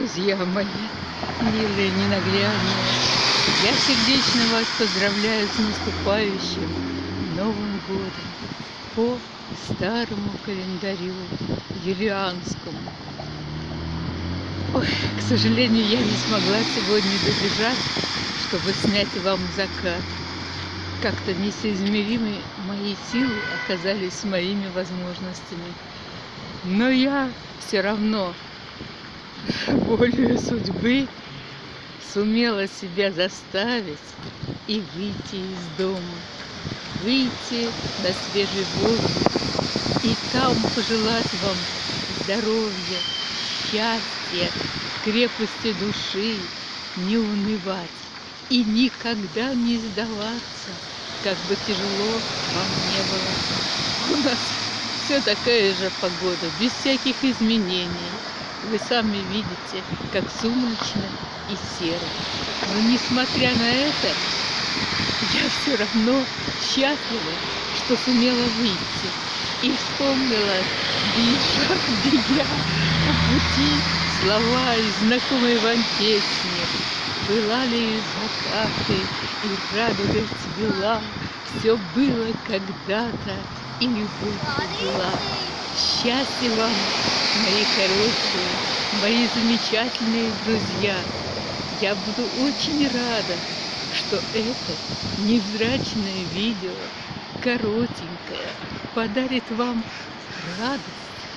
друзья мои, милые ненаглядные, я сердечно вас поздравляю с наступающим Новым годом по старому календарю юлианскому. Ой, к сожалению, я не смогла сегодня добежать, чтобы снять вам закат. Как-то несоизмеримы мои силы оказались моими возможностями. Но я все равно волею судьбы сумела себя заставить и выйти из дома, выйти на свежий воздух и там пожелать вам здоровья, счастья, крепости души, не унывать и никогда не сдаваться, как бы тяжело вам не было. У нас все такая же погода, без всяких изменений. Вы сами видите, как сумрачно и серо. Но несмотря на это, я все равно счастлива, что сумела выйти. И вспомнила, бежа, бегя по пути, слова и знакомые вам песни. Была ли закаты и радуга цвела, Все было когда-то, и любовь была. Счастья вам, мои хорошие, мои замечательные друзья. Я буду очень рада, что это невзрачное видео, коротенькое, подарит вам радость,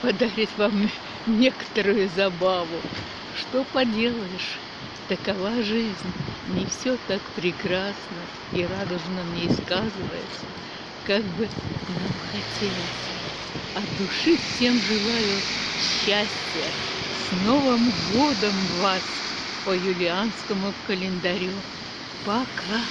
подарит вам некоторую забаву. Что поделаешь, такова жизнь. Не все так прекрасно и радужно не сказывается, как бы нам хотелось. От души всем желаю счастья. С Новым годом вас по юлианскому календарю. Пока!